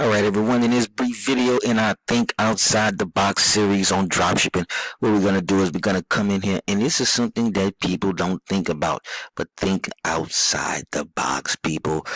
Alright everyone, in this brief video in our Think Outside the Box series on dropshipping, what we're going to do is we're going to come in here and this is something that people don't think about, but think outside the box people.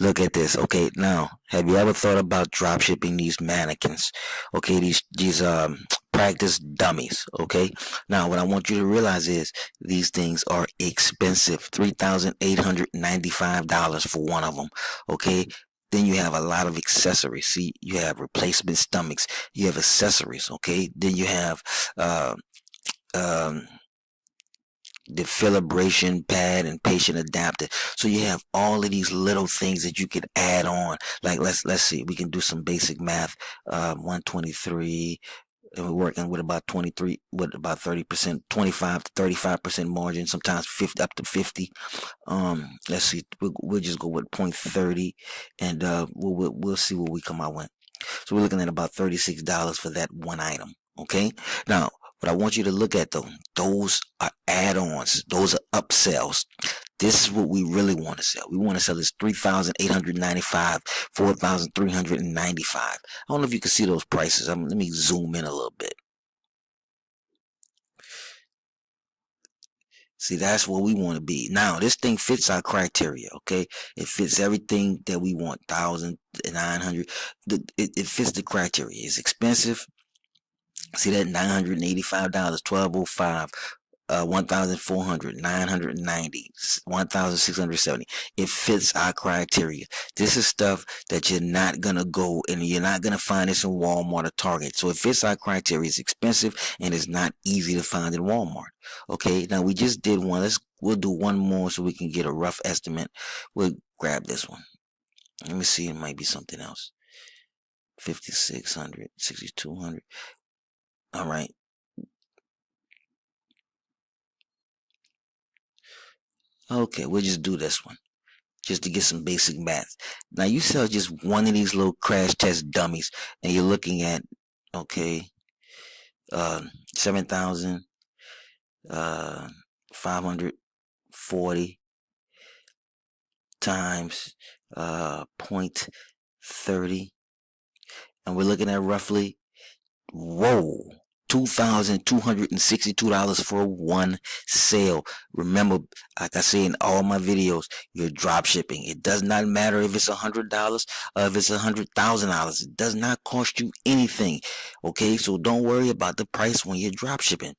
Look at this. Okay, now, have you ever thought about dropshipping these mannequins? Okay, these, these, um, practice dummies. Okay, now what I want you to realize is these things are expensive $3,895 for one of them. Okay, then you have a lot of accessories. See, you have replacement stomachs. You have accessories. Okay. Then you have uh, um, the defibrillation pad and patient adapter. So you have all of these little things that you could add on. Like let's let's see, we can do some basic math. Um, 123 and we're working with about 23 with about 30 percent 25 to 35 percent margin sometimes 50 up to 50 um let's see we'll, we'll just go with point 30 and uh we'll, we'll, we'll see what we come out with. So we're looking at about 36 dollars for that one item okay? Now what I want you to look at though those are add-ons those are upsells this is what we really want to sell. We want to sell this 3,895, 4,395. I don't know if you can see those prices. Um, let me zoom in a little bit. See, that's what we want to be. Now, this thing fits our criteria, okay? It fits everything that we want. 1,900. It, it fits the criteria. It's expensive. See that $985, 1205 uh, 1,400, 990, 1,670. It fits our criteria. This is stuff that you're not going to go and you're not going to find this in Walmart or Target. So it fits our criteria. It's expensive and it's not easy to find in Walmart. Okay. Now we just did one. Let's, we'll do one more so we can get a rough estimate. We'll grab this one. Let me see. It might be something else. 5,600, 6,200. All right. Okay, we'll just do this one. Just to get some basic math. Now you sell just one of these little crash test dummies and you're looking at, okay, uh, 7,000, uh, 540 times, uh, point 30. And we're looking at roughly, whoa, $2,262 for one sale. Remember, like I say in all my videos, you're drop shipping. It does not matter if it's a $100 or if it's a $100,000. It does not cost you anything. Okay, so don't worry about the price when you're drop shipping.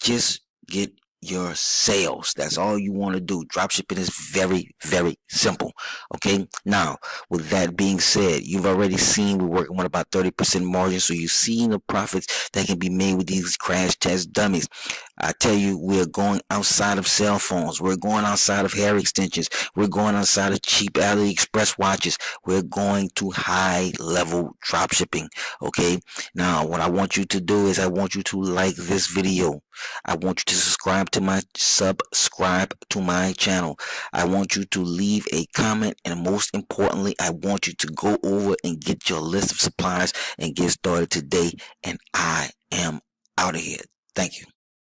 Just get your sales. That's all you want to do. Dropshipping is very, very simple. Okay. Now, with that being said, you've already seen we're working with about 30% margin. So you've seen the profits that can be made with these crash test dummies. I tell you, we're going outside of cell phones. We're going outside of hair extensions. We're going outside of cheap AliExpress watches. We're going to high level dropshipping. Okay. Now, what I want you to do is I want you to like this video. I want you to subscribe to my subscribe to my channel. I want you to leave a comment and most importantly, I want you to go over and get your list of supplies and get started today. And I am out of here. Thank you.